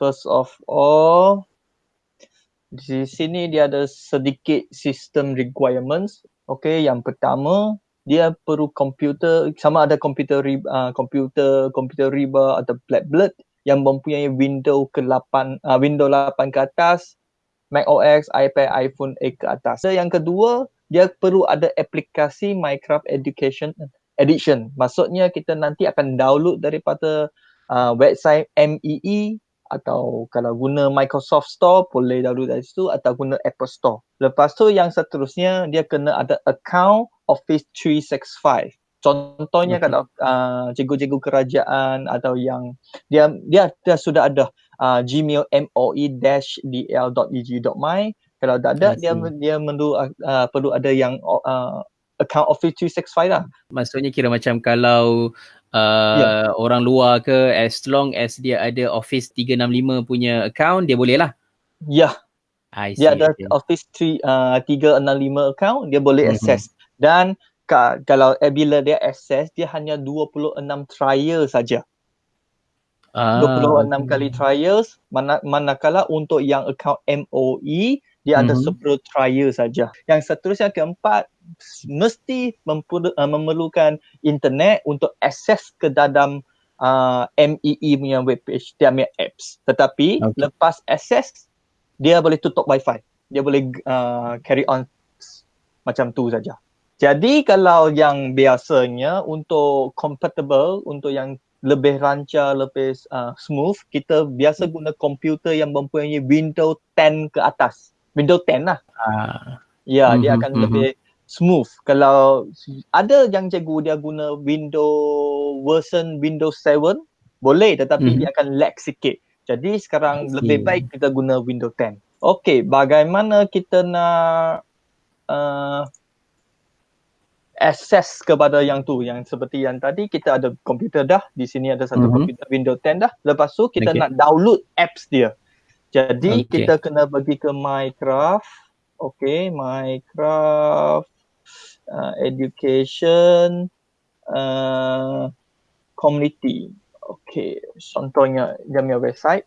First of all, di sini dia ada sedikit system requirements. Okay, yang pertama dia perlu komputer sama ada komputer uh, komputer komputer riba atau blackbird yang mempunyai window ke-8 uh, window 8 ke atas Mac OS, iPad, iPhone 8 ke atas. So, yang kedua, dia perlu ada aplikasi Minecraft Education Edition. Maksudnya kita nanti akan download daripada uh, website MEE atau kalau guna Microsoft Store boleh download dari situ atau guna Apple Store. Lepas tu yang seterusnya dia kena ada account Office 365. Contohnya okay. kalau uh, cikgu-cikgu kerajaan atau yang dia dia, dia sudah ada uh, gmail moe-dl.eg.my kalau tak ada dia dia perlu uh, perlu ada yang uh, account Office 365 lah. Maksudnya kira macam kalau uh, yeah. orang luar ke as long as dia ada Office 365 punya account dia boleh lah. Ya. Yeah. Dia ada okay. Office 3 uh, 365 account dia boleh mm-hmm. access dan ka, kalau eh, bila dia access dia hanya 26 trial saja. Ah, 26 okay. kali trials mana manakala untuk yang account MOE dia mm-hmm. ada 10 mhm. trial saja. Yang seterusnya keempat mesti memperlu, uh, memerlukan internet untuk akses ke dalam uh, MEE punya webpage dia punya apps. Tetapi okay. lepas akses dia boleh tutup wifi. Dia boleh uh, carry on macam tu saja. Jadi kalau yang biasanya untuk compatible untuk yang lebih lancar, lebih uh, smooth, kita biasa guna komputer yang mempunyai Windows 10 ke atas. Windows 10 lah. Uh. Ya, mm-hmm, dia akan mm-hmm. lebih smooth. Kalau ada yang cikgu dia guna Windows version Windows 7, boleh tetapi mm-hmm. dia akan lag sikit. Jadi sekarang lebih baik kita guna Windows 10. Okey, bagaimana kita nak uh, access kepada yang tu yang seperti yang tadi kita ada komputer dah di sini ada satu mm-hmm. komputer Windows 10 dah lepas tu kita okay. nak download apps dia jadi okay. kita kena pergi ke Minecraft. Okay Minecraft uh, education uh, community. Okay contohnya dia punya website.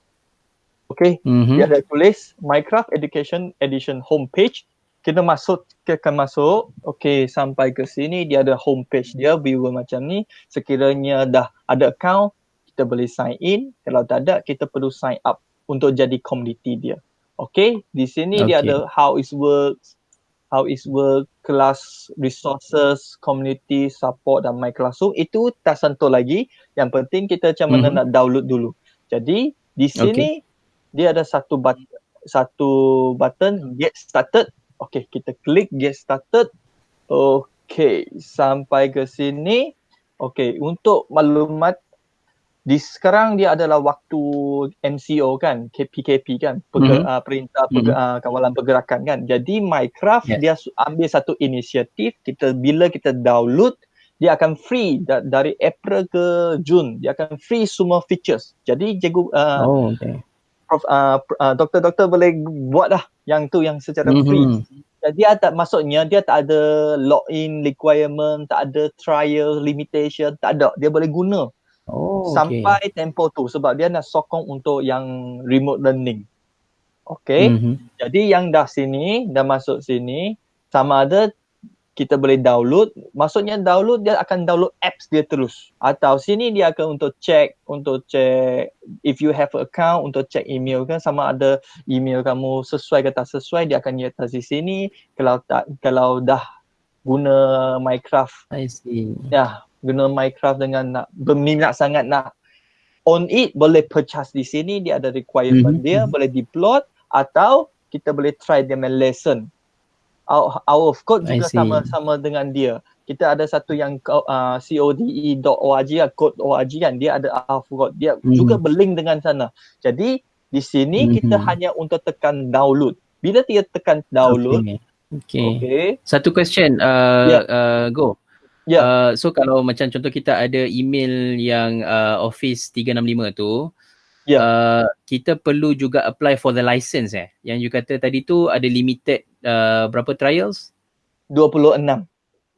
Okay mm-hmm. dia ada tulis Minecraft education edition homepage. Kita masuk kita akan masuk. Okey sampai ke sini dia ada homepage dia viewer macam ni. Sekiranya dah ada account kita boleh sign in. Kalau tak ada kita perlu sign up untuk jadi community dia okey di sini okay. dia ada how is works how is work class resources community support dan my classroom itu tak sentuh lagi yang penting kita macam mana mm-hmm. nak download dulu jadi di sini okay. dia ada satu button satu button get started Okay, kita klik get started. Okay, sampai ke sini. Okay, untuk maklumat di sekarang dia adalah waktu MCO kan, KPKP kan, Peger, mm-hmm. uh, perintah peger, mm-hmm. uh, kawalan pergerakan kan. Jadi Minecraft yeah. dia ambil satu inisiatif kita bila kita download dia akan free da- dari April ke Jun. Dia akan free semua features. Jadi cikgu uh, oh, okay. Prof, uh, uh, doktor-doktor boleh buat dah yang tu yang secara mm-hmm. free. Jadi dia tak maksudnya dia tak ada login requirement, tak ada trial limitation, tak ada. Dia boleh guna. Oh, sampai okay. tempoh tu sebab dia nak sokong untuk yang remote learning. Okay. Mm-hmm. Jadi yang dah sini, dah masuk sini, sama ada kita boleh download. Maksudnya download dia akan download apps dia terus. Atau sini dia akan untuk check, untuk check if you have account untuk check email kan sama ada email kamu sesuai ke tak sesuai dia akan nyata di sini. Kalau tak kalau dah guna Minecraft. I see. Ya, guna Minecraft dengan nak berminat sangat nak on it boleh purchase di sini dia ada requirement mm-hmm. dia boleh deploy atau kita boleh try dia main lesson our, our code juga sama-sama dengan dia. Kita ada satu yang uh, code.org lah, code org kan. Dia ada our code. Dia mm-hmm. juga berlink dengan sana. Jadi di sini mm-hmm. kita hanya untuk tekan download. Bila dia tekan download. Okay. okay. okay. Satu question. Uh, yeah. uh, go. Yeah. Uh, so kalau macam contoh kita ada email yang uh, Office 365 tu. Yeah. Uh, kita perlu juga apply for the license eh. Yang you kata tadi tu ada limited uh, berapa trials? 26.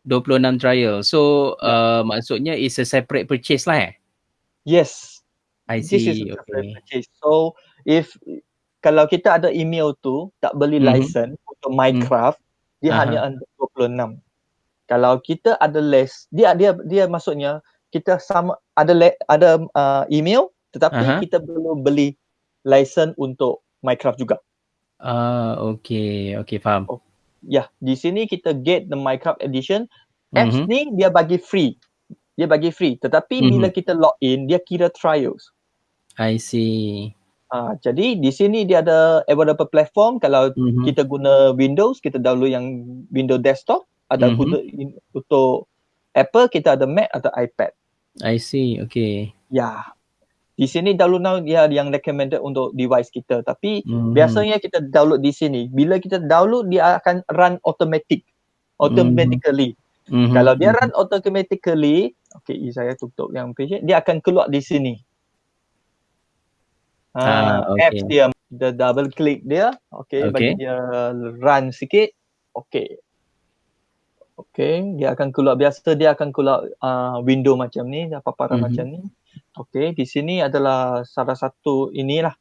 26 trial. So yeah. uh, maksudnya is a separate purchase lah eh? Yes. I see. This is okay. purchase. So if kalau kita ada email tu tak beli mm-hmm. license untuk Minecraft, mm. dia uh-huh. hanya under 26. Kalau kita ada less, dia dia dia maksudnya kita sama ada le, ada uh, email tetapi uh-huh. kita perlu beli license untuk Minecraft juga. Ah, uh, okay, okay, faham. Oh, ya, yeah, di sini kita get the Minecraft edition. Apps mm-hmm. ni dia bagi free. Dia bagi free. Tetapi mm-hmm. bila kita log in, dia kira trials. I see. Uh, jadi di sini dia ada beberapa platform kalau mm-hmm. kita guna Windows kita download yang Windows desktop ada mm-hmm. guna in, untuk Apple kita ada Mac atau iPad. I see. Okay. Ya. Yeah. Di sini download dia yang recommended untuk device kita tapi mm-hmm. biasanya kita download di sini. Bila kita download dia akan run automatic. Automatically. Mm-hmm. Kalau dia run automatically, okay saya tutup yang page dia akan keluar di sini. Ah, uh, okay. apps dia the double click dia okay, okay bagi dia run sikit okay okay dia akan keluar biasa dia akan keluar uh, window macam ni paparan mm-hmm. macam ni okay di sini adalah salah satu inilah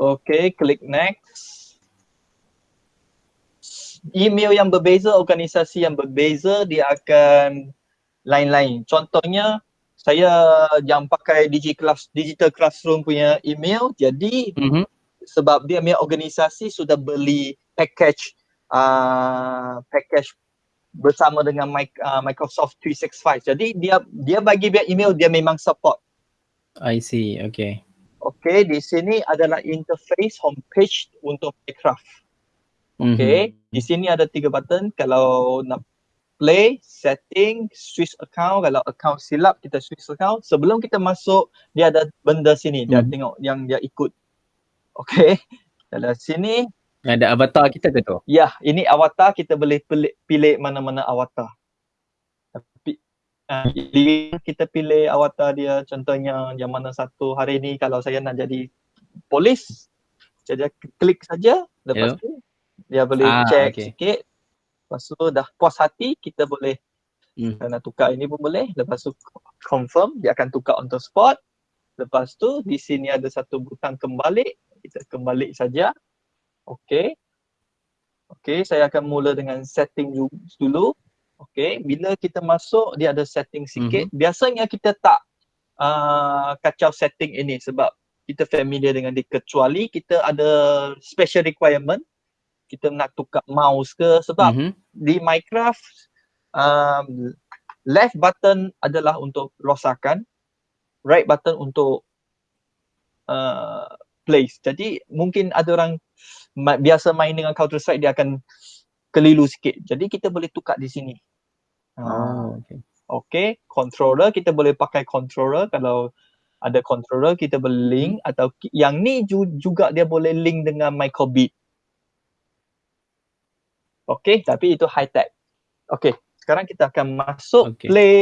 Okay, click next email yang berbeza, organisasi yang berbeza, dia akan lain-lain. Contohnya, saya yang pakai Digiclass, Digital Classroom punya email, jadi mm-hmm. sebab dia punya organisasi sudah beli package uh, package bersama dengan uh, Microsoft 365. Jadi dia dia bagi dia email dia memang support. I see. Okay. Okay, di sini adalah interface homepage untuk Minecraft. Okay, mm-hmm. di sini ada tiga button. Kalau nak play, setting, switch account. Kalau account silap, kita switch account. Sebelum kita masuk, dia ada benda sini. Dia mm-hmm. tengok yang dia ikut. Okay, dalam sini. Ada avatar kita ke tu? Ya, ini avatar. Kita boleh pilih, pilih mana-mana avatar. Tapi, uh, kita pilih avatar dia. Contohnya, yang mana satu hari ni kalau saya nak jadi polis. Jadi, klik saja. Lepas yeah. tu, dia boleh ah, check okay. sikit lepas tu dah puas hati kita boleh hmm. nak tukar ini pun boleh. Lepas tu confirm dia akan tukar on the spot. Lepas tu di sini ada satu butang kembali kita kembali saja. Okey. Okey saya akan mula dengan setting dulu. Okey bila kita masuk dia ada setting sikit. Mm-hmm. biasanya kita tak uh, kacau setting ini sebab kita familiar dengan dia. Kecuali kita ada special requirement kita nak tukar mouse ke sebab mm-hmm. di Minecraft um, left button adalah untuk rosakan right button untuk uh, place. Jadi mungkin ada orang ma- biasa main dengan Counter Strike dia akan keliru sikit. Jadi kita boleh tukar di sini. Oh, uh, okay. okay controller kita boleh pakai controller. Kalau ada controller kita boleh link. Atau yang ni juga dia boleh link dengan microbit Okay, tapi itu high tech. Okay, sekarang kita akan masuk okay. play.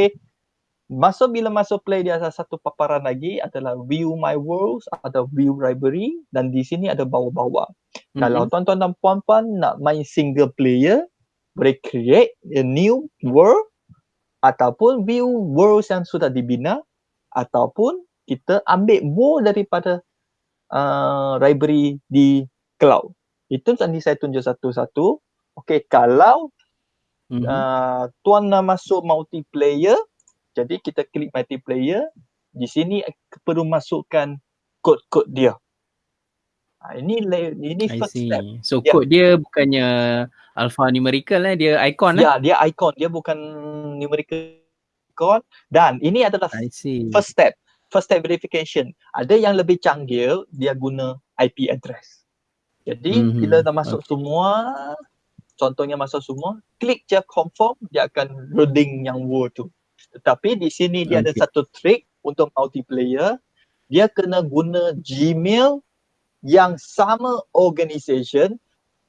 Masuk bila masuk play dia ada satu paparan lagi adalah view my worlds atau view library dan di sini ada bawah-bawah. Mm-hmm. Kalau tuan-tuan dan puan-puan nak main single player, boleh create a new world ataupun view worlds yang sudah dibina ataupun kita ambil world daripada uh, library di cloud. Itu nanti saya tunjuk satu-satu. Okay, kalau mm-hmm. uh, tuan nak masuk multiplayer, jadi kita klik multiplayer, di sini perlu masukkan kod-kod dia. Ha, ini ini first step. So yeah. kod dia bukannya alpha numerical eh, dia icon eh? Ya, dia icon, dia bukan numerical icon dan ini adalah first step. First step verification. Ada yang lebih canggih, dia guna IP address. Jadi mm-hmm. bila dah masuk okay. semua, contohnya masa semua, klik je confirm, dia akan loading yang word tu. Tetapi di sini dia okay. ada satu trick untuk multiplayer, dia kena guna Gmail yang sama organisation.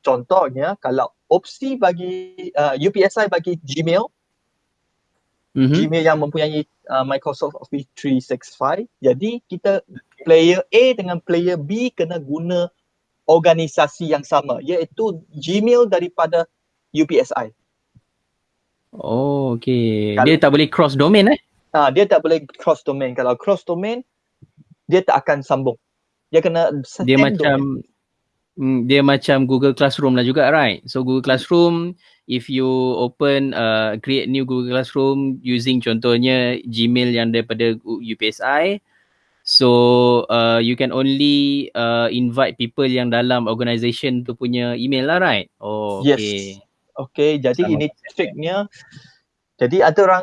Contohnya kalau opsi bagi uh, UPSI bagi Gmail, mm-hmm. Gmail yang mempunyai uh, Microsoft Office 365, jadi kita player A dengan player B kena guna organisasi yang sama iaitu Gmail daripada UPSI. Oh, okay. Dia tak boleh cross domain eh? Ah, dia tak boleh cross domain. Kalau cross domain, dia tak akan sambung. Dia kena dia macam domain. dia macam Google Classroom lah juga, right? So Google Classroom, if you open uh, create new Google Classroom using contohnya Gmail yang daripada UPSI, so uh, you can only uh, invite people yang dalam organisation tu punya email lah, right? Oh, okay. Yes. Okay, jadi Sama ini triknya. Jadi ada orang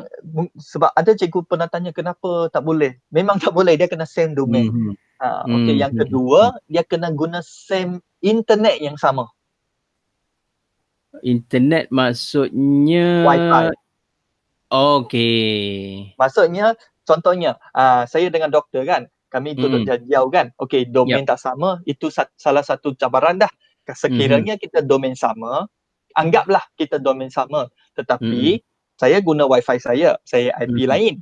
sebab ada cikgu pernah tanya kenapa tak boleh. Memang tak boleh, dia kena same domain. Mm-hmm. Ha, okay, mm-hmm. yang kedua dia kena guna same internet yang sama. Internet maksudnya wifi. Okay. Maksudnya contohnya uh, saya dengan doktor kan, kami duduk mm. jauh kan. Okay, domain yep. tak sama, itu salah satu cabaran dah. Sekiranya mm-hmm. kita domain sama, anggaplah kita domain sama tetapi hmm. saya guna wifi saya saya IP hmm. lain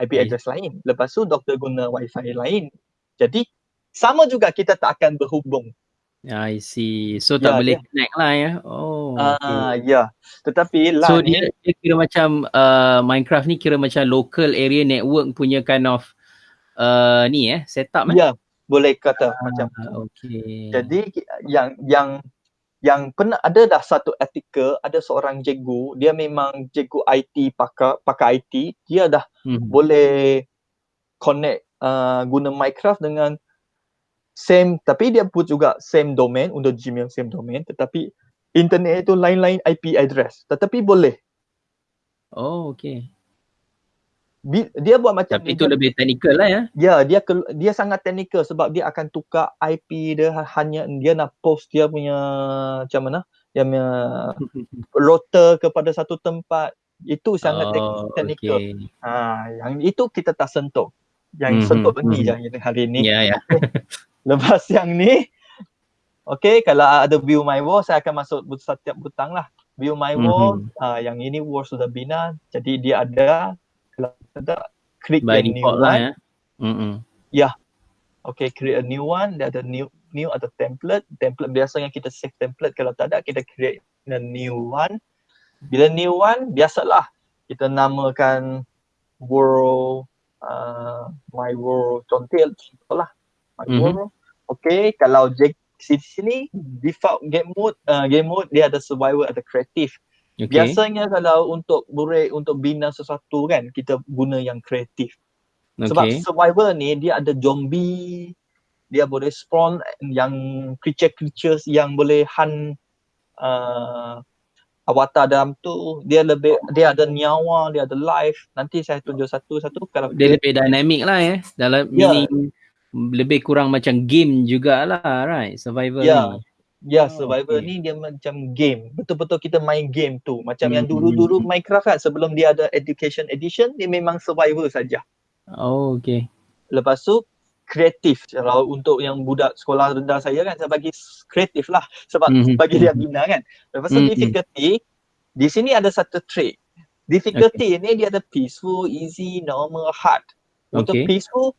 IP okay. address lain lepas tu doktor guna wifi lain jadi sama juga kita tak akan berhubung I see. So tak ya, boleh dia. connect lah ya. Oh. Ah okay. ya. Tetapi lah So dia, dia kira macam uh, Minecraft ni kira macam local area network punya kind of uh, ni eh setup eh. Ya, boleh kata ah, macam Okay. Jadi yang yang yang pernah ada dah satu artikel ada seorang cikgu dia memang cikgu IT pakai pakai IT dia dah hmm. boleh connect uh, guna Minecraft dengan same tapi dia put juga same domain untuk Gmail same domain tetapi internet itu lain-lain IP address tetapi boleh oh okay dia buat macam tapi itu lebih teknikal lah ya ya dia dia sangat teknikal sebab dia akan tukar IP dia hanya dia nak post dia punya macam mana dia punya router kepada satu tempat itu sangat oh, teknikal okay. ha yang itu kita tak sentuh yang mm-hmm. sentuh ni mm-hmm. je hari ni ya yeah, ya yeah. lepas yang ni Okay, kalau ada view my wall, saya akan masuk setiap butang lah. View my wall, mm-hmm. uh, yang ini wall sudah bina. Jadi dia ada kalau tak create a new one lah, ya. Mm-hmm. Yeah. Okay, create a new one. Dia ada new new atau template. Template biasanya kita save template. Kalau tak ada, kita create a new one. Bila new one, biasalah kita namakan world uh, my world contoh lah my mm-hmm. world. Okay, kalau di sini default game mode, uh, game mode dia ada survival, ada creative. Okay. Biasanya kalau untuk break untuk bina sesuatu kan kita guna yang kreatif. Okay. Sebab survivor ni dia ada zombie, dia boleh spawn yang creature-creatures yang boleh hunt uh, avatar dalam tu dia lebih dia ada nyawa dia ada life nanti saya tunjuk satu-satu kalau dia lebih dynamic lah ya dalam yeah. meaning lebih kurang macam game jugalah right survivor yeah. ni Ya, oh, survivor okay. ni dia macam game. Betul-betul kita main game tu. Macam hmm. yang dulu-dulu Minecraft kan sebelum dia ada education edition, dia memang survivor saja. Oh, okay. Lepas tu kreatif. Kalau untuk yang budak sekolah rendah saya kan saya bagi kreatif lah sebab mm-hmm. bagi dia bina kan. Lepas tu mm-hmm. difficulty di sini ada satu trick. Difficulty okay. ni dia ada peaceful, easy, normal, hard. Untuk okay. peaceful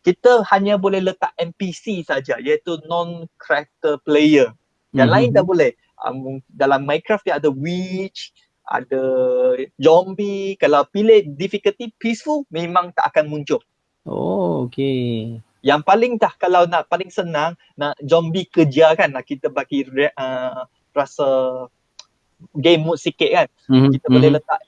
kita hanya boleh letak NPC saja iaitu non character player. Yang mm-hmm. lain tak boleh. Um, dalam Minecraft dia ada witch, ada zombie. Kalau pilih difficulty peaceful memang tak akan muncul. Oh, okay. Yang paling dah kalau nak paling senang nak zombie kejar kan nak kita bagi uh, rasa game mode sikit kan. Mm-hmm. Kita boleh mhm. letak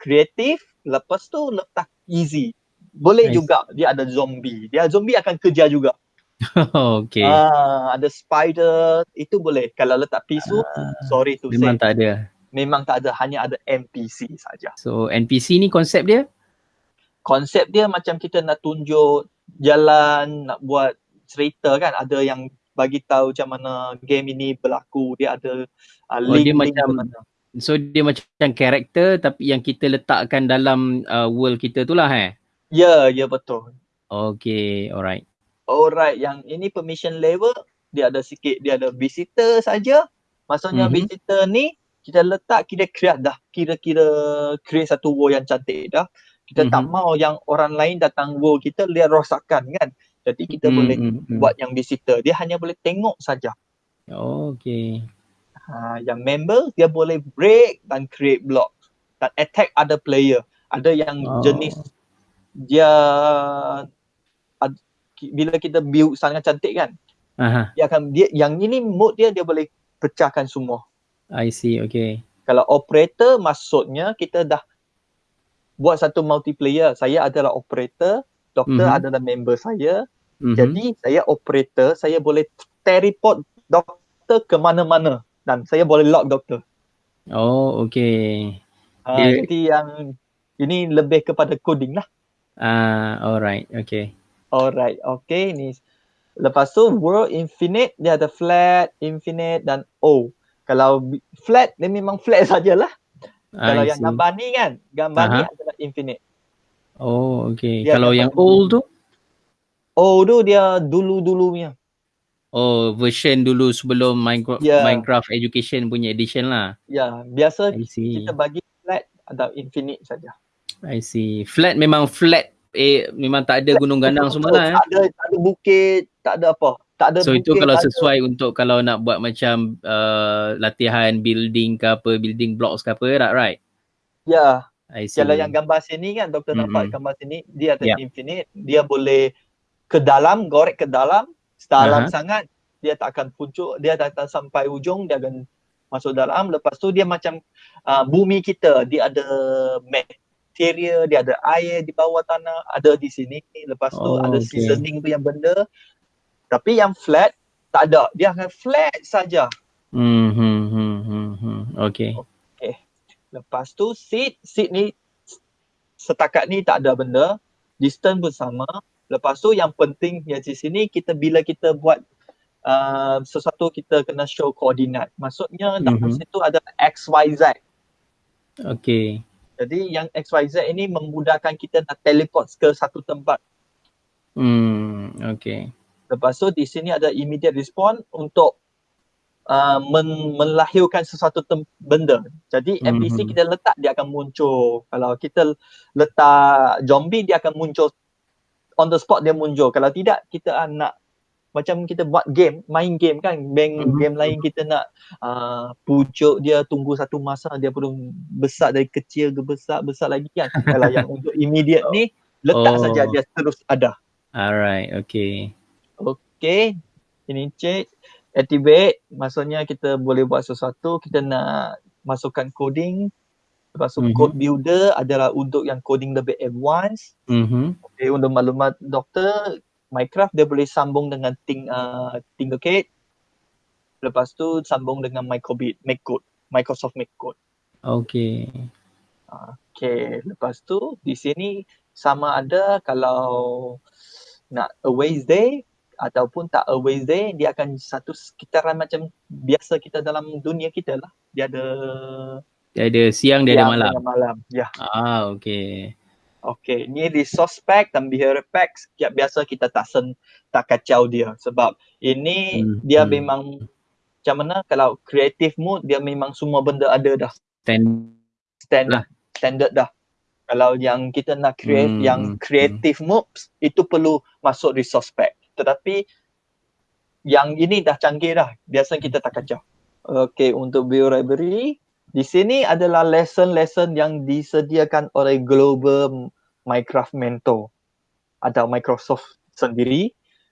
kreatif lepas tu letak easy boleh nice. juga dia ada zombie. Dia zombie akan kejar juga. okay. Ah, ada spider itu boleh. Kalau letak pisu, uh, sorry tu memang say. tak ada. Memang tak ada, hanya ada NPC saja. So NPC ni konsep dia? Konsep dia macam kita nak tunjuk jalan, nak buat cerita kan. Ada yang bagi tahu macam mana game ini berlaku. Dia ada uh, link, oh, dia link macam So dia macam karakter tapi yang kita letakkan dalam uh, world kita tu lah eh? Ya, ya betul. Okay, alright. Alright, yang ini permission level, dia ada sikit, dia ada visitor saja. Maksudnya mm-hmm. visitor ni, kita letak, kita create dah. Kira-kira create satu world yang cantik dah. Kita mm-hmm. tak mhm. mau yang orang lain datang world kita, dia rosakkan kan. Jadi kita mm-hmm. boleh mhm, buat yang visitor. Dia hanya boleh tengok saja. Okay. Ha, yang member dia boleh break dan create block dan attack other player. Ada yang oh. jenis dia ad, bila kita build sangat cantik kan. Aha. Dia akan dia yang ini mode dia dia boleh pecahkan semua. I see, okay. Kalau operator maksudnya kita dah buat satu multiplayer. Saya adalah operator, doktor mm-hmm. adalah member saya. Mm-hmm. Jadi saya operator, saya boleh teleport doktor ke mana-mana dan saya boleh lock doktor. Oh, okay. Uh, yeah. Jadi yang ini lebih kepada coding lah. Ah, uh, alright, okay. Alright, okay. Ni lepas tu world infinite dia ada flat, infinite dan O. Kalau flat dia memang flat sajalah. Kalau yang gambar ni kan, gambar uh-huh. ni adalah infinite. Oh, okay. Dia Kalau yang old tu? Old tu dia dulu-dulu punya. Oh, version dulu sebelum Minecraft, yeah. Minecraft Education punya edition lah. Ya, yeah. biasa kita bagi flat ada infinite saja. I see. Flat memang flat. Eh, memang tak ada gunung ganang semua lah. Eh. Tak ada, tak ada bukit, tak ada apa. Tak ada so bukit, itu kalau sesuai ada. untuk kalau nak buat macam uh, latihan building ke apa, building blocks ke apa, right? right? Ya. Yeah. Kalau yang gambar sini kan, doktor mm-hmm. nampak gambar sini, dia ada yeah. infinite. Dia boleh ke dalam, gorek ke dalam, dalam uh-huh. sangat dia tak akan puncuk dia datang sampai ujung dia akan masuk dalam lepas tu dia macam uh, bumi kita dia ada material dia ada air di bawah tanah ada di sini lepas tu oh, ada okay. seasoning tu yang benda tapi yang flat tak ada dia akan flat saja hmm hmm hmm hmm, hmm. okey okey lepas tu seat seat ni setakat ni tak ada benda distance pun sama Lepas tu yang penting ya di sini kita bila kita buat uh, sesuatu kita kena show koordinat. Maksudnya dalam mm-hmm. situ ada X, Y, Z. Okay. Jadi yang X, Y, Z ini memudahkan kita nak teleport ke satu tempat. Hmm, okay. Lepas tu di sini ada immediate response untuk uh, men- melahirkan sesuatu tem- benda. Jadi NPC mm-hmm. kita letak dia akan muncul. Kalau kita letak zombie dia akan muncul on the spot dia muncul. Kalau tidak kita nak macam kita buat game, main game kan, bank mm-hmm. game lain kita nak uh, pucuk dia tunggu satu masa dia perlu besar dari kecil ke besar, besar lagi kan. Kalau yang untuk immediate ni letak oh. saja dia terus ada. Alright, okay. Okay, ini check, activate, maksudnya kita boleh buat sesuatu, kita nak masukkan coding, Lepas tu mm-hmm. code builder adalah untuk yang coding lebih advance. Mm-hmm. Okay, untuk maklumat doktor, Minecraft dia boleh sambung dengan Ting, uh, Tinkercad. Lepas tu sambung dengan Microbit, Make Code, Microsoft Make Code. Okay. Okay, lepas tu di sini sama ada kalau nak away day ataupun tak away day, dia akan satu sekitaran macam biasa kita dalam dunia kita lah. Dia ada dia ada siang, dia siang, ada malam. Dia malam. Ya. Ah, okey. Okey, ni resource pack dan behavior pack ya, biasa kita tak sen tak kacau dia sebab ini hmm. dia hmm. memang macam mana kalau creative mode dia memang semua benda ada dah. Stand standard lah. standard dah. Kalau yang kita nak create hmm. yang hmm. creative hmm. moves itu perlu masuk resource pack. Tetapi yang ini dah canggih dah. Biasa kita tak kacau. Okey, untuk build library di sini adalah lesson-lesson yang disediakan oleh Global Minecraft Mentor atau Microsoft sendiri.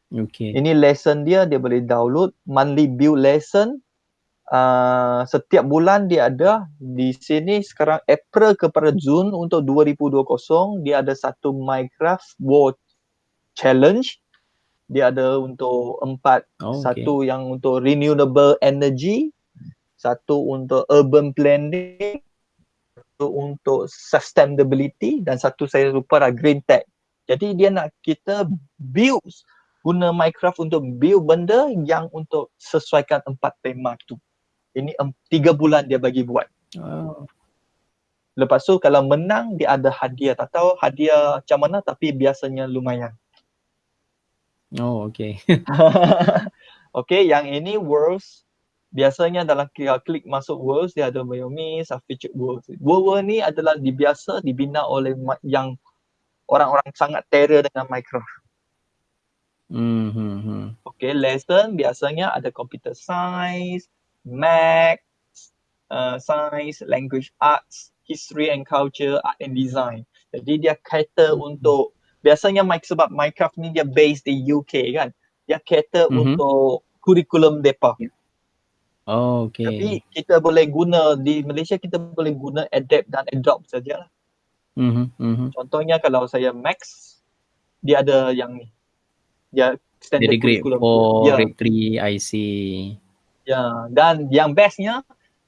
Okay. Ini lesson dia, dia boleh download monthly build lesson. Uh, setiap bulan dia ada di sini sekarang April kepada Jun untuk 2020 dia ada satu Minecraft World Challenge. Dia ada untuk empat, oh, okay. satu yang untuk renewable energy, satu untuk urban planning, satu untuk sustainability dan satu saya lupa lah green tech. Jadi dia nak kita build guna Minecraft untuk build benda yang untuk sesuaikan empat tema tu. Ini um, tiga bulan dia bagi buat. Oh. Lepas tu kalau menang dia ada hadiah. Tak tahu hadiah macam mana tapi biasanya lumayan. Oh okay. okay yang ini Worlds biasanya dalam klik, klik masuk worlds dia ada Mayumi, featured worlds. World-world ni adalah dibiasa dibina oleh yang orang-orang sangat terror dengan Minecraft. Mm-hmm. Okay, lesson biasanya ada computer science, math, uh, science, language arts, history and culture, art and design. Jadi dia cater mm-hmm. untuk biasanya Mike sebab Minecraft ni dia based di UK kan. Dia cater mm-hmm. untuk kurikulum depa. Oh, okay. Tapi kita boleh guna di Malaysia kita boleh guna adapt dan adopt saja lah. Mm-hmm. Mm-hmm. Contohnya kalau saya Max, dia ada yang ni. Dia standard Jadi grade 4, ya. grade 3, I see. Ya, dan yang bestnya,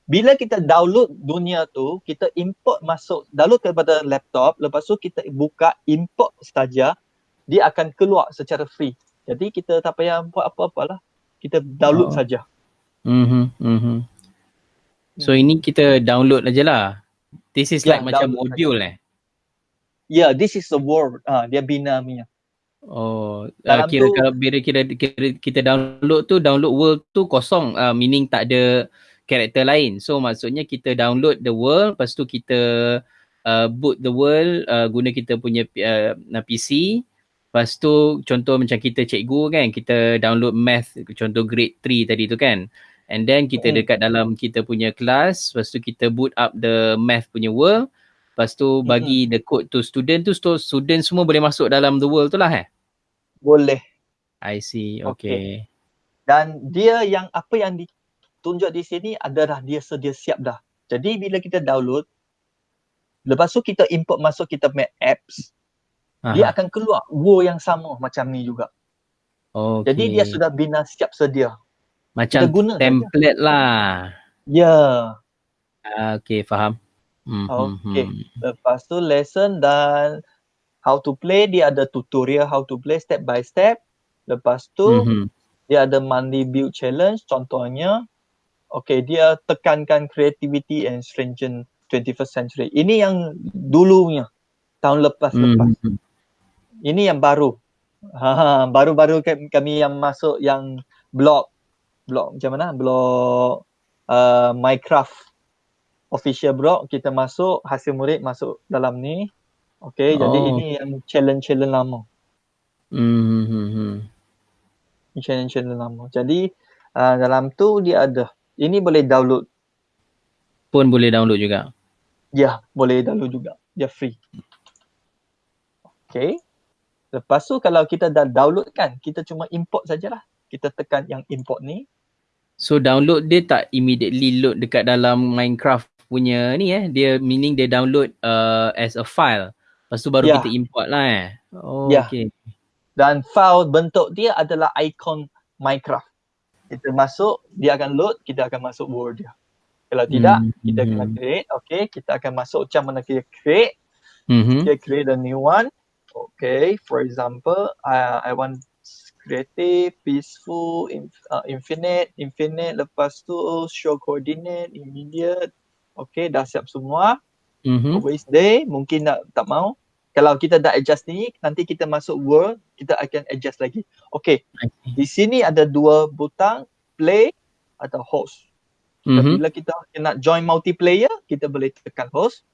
bila kita download dunia tu, kita import masuk, download kepada laptop, lepas tu kita buka import saja, dia akan keluar secara free. Jadi kita tak payah buat apa-apa lah. Kita download oh. saja. Mm-hmm. Mm-hmm. So hmm. ini kita download aja lah. This is yeah, like macam module saja. eh. Yeah, this is the world. Ah, uh, dia bina punya. Oh, uh, kira tu, kalau bila kira, kira kita download tu download world tu kosong uh, meaning tak ada karakter lain. So maksudnya kita download the world lepas tu kita uh, boot the world uh, guna kita punya uh, PC. Lepas tu contoh macam kita cikgu kan kita download math contoh grade 3 tadi tu kan. And then kita hmm. dekat dalam kita punya kelas, lepas tu kita boot up the math punya world. Lepas tu bagi hmm. the code to student tu, so student semua boleh masuk dalam the world tu lah eh? Boleh. I see, okay. okay. Dan dia yang apa yang ditunjuk di sini adalah dia sedia siap dah. Jadi bila kita download, lepas tu kita import masuk kita punya apps, Aha. dia akan keluar world yang sama macam ni juga. Okay. Jadi dia sudah bina siap sedia. Macam guna template saja. lah. Ya. Yeah. Uh, okay, faham. Hmm, hmm, okay. Hmm. Lepas tu lesson dan how to play, dia ada tutorial how to play step by step. Lepas tu mm-hmm. dia ada monthly build challenge contohnya. Okay, dia tekankan creativity and strengthen 21st century. Ini yang dulunya, tahun lepas-lepas. Mm-hmm. Ini yang baru. Ha, baru-baru kami yang masuk yang blog blog macam mana? Blog uh, Minecraft. Official blog kita masuk hasil murid masuk dalam ni. Okay oh. jadi ini yang challenge challenge lama. Hmm, hmm, hmm. challenge challenge lama. Jadi uh, dalam tu dia ada ini boleh download. Pun boleh download juga? Ya boleh download juga. Dia free. Okay. Lepas tu kalau kita dah download kan kita cuma import sajalah. Kita tekan yang import ni So download dia tak immediately load dekat dalam Minecraft punya ni eh. Dia meaning dia download uh, as a file. Lepas tu baru yeah. kita import lah eh. Oh, yeah. okay. Dan file bentuk dia adalah icon Minecraft. Kita masuk, dia akan load, kita akan masuk Word dia. Kalau tidak, mm-hmm. kita kena hmm. create. Okay, kita akan masuk macam mana kita create. Mm-hmm. Kita create a new one. Okay, for example, I, I want creative, peaceful, inf- uh, infinite, infinite, lepas tu show coordinate, immediate. Okay, dah siap semua. Mm-hmm. Always day, mungkin nak, tak mau. Kalau kita dah adjust ni, nanti kita masuk world, kita akan adjust lagi. Okay, di sini ada dua butang, play atau host. Mm-hmm. Bila kita nak join multiplayer, kita boleh tekan host.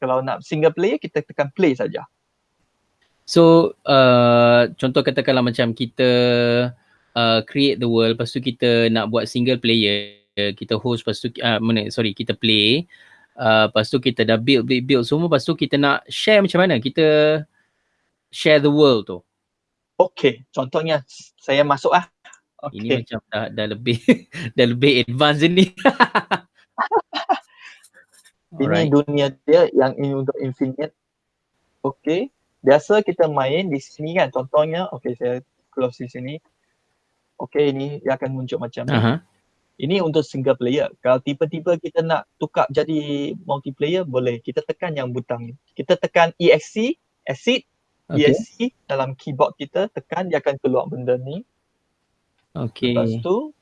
Kalau nak single player, kita tekan play saja. So uh, contoh katakanlah macam kita uh, create the world lepas tu kita nak buat single player kita host lepas tu uh, mana sorry kita play uh, lepas tu kita dah build build build semua lepas tu kita nak share macam mana kita share the world tu. Okay contohnya saya masuk ah. Okay. Ini macam dah, dah lebih dah lebih advance ni. ini dunia dia yang ini untuk infinite. Okay biasa kita main di sini kan contohnya okey saya close di sini okey ini dia akan muncul macam ni uh-huh. ini untuk single player kalau tiba-tiba kita nak tukar jadi multiplayer boleh kita tekan yang butang ni kita tekan ESC exit okay. ESC dalam keyboard kita tekan dia akan keluar benda ni okey lepas tu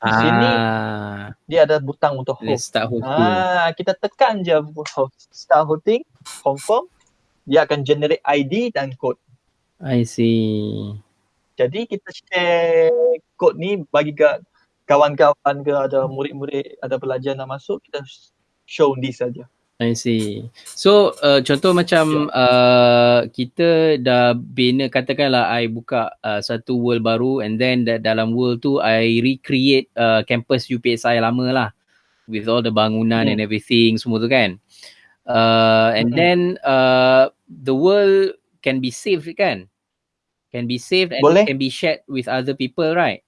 di sini ah. dia ada butang untuk host. Start hosting. Ah, kita tekan je host, start hosting, confirm. Dia akan generate ID dan code. I see. Jadi kita share code ni bagi ke kawan-kawan ke ada murid-murid, ada pelajar nak masuk, kita show ni saja. I see. So uh, contoh macam yeah. uh, kita dah bina katakanlah I buka uh, satu world baru and then dalam world tu I recreate uh, campus UPSI lama lah with all the bangunan hmm. and everything semua tu kan. Uh, and mm-hmm. then uh, the world can be saved kan? Can be saved and Boleh. can be shared with other people right?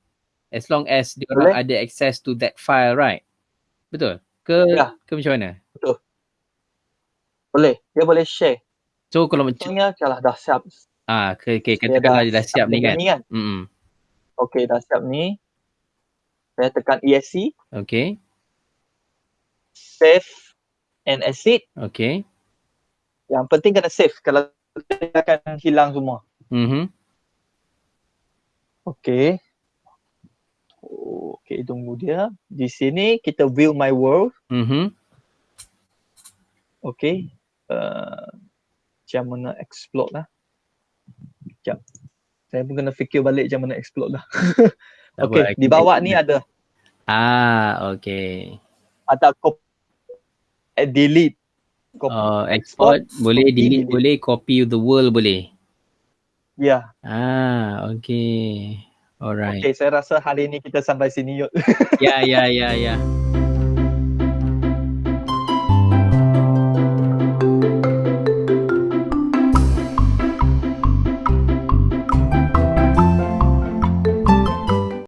As long as dia orang ada access to that file right? Betul? Ke, ya. ke macam mana? Betul. Boleh, dia boleh share. So kalau macam Contohnya kalau dah siap. Ah, okay, okay. katakanlah dia dah siap ni kan. Ni kan? Mm-hmm. Okay, dah siap ni. Saya tekan ESC. Okay. Save and exit. Okay. Yang penting kena save kalau dia akan hilang semua. Mhm. Okay. Okay, tunggu dia. Di sini kita view my world. Mhm. Okay. Uh, macam mana explode lah. Sekejap. Saya pun kena fikir balik macam mana explode lah. okay, di bawah ni ada. Ah, okay. Ada copy, delete. Copy, oh, export, export boleh, delete, delete, boleh, copy the world boleh. Ya. Yeah. Ah, okay. Alright. Okay, saya rasa hari ni kita sampai sini yuk. ya, ya, ya, ya.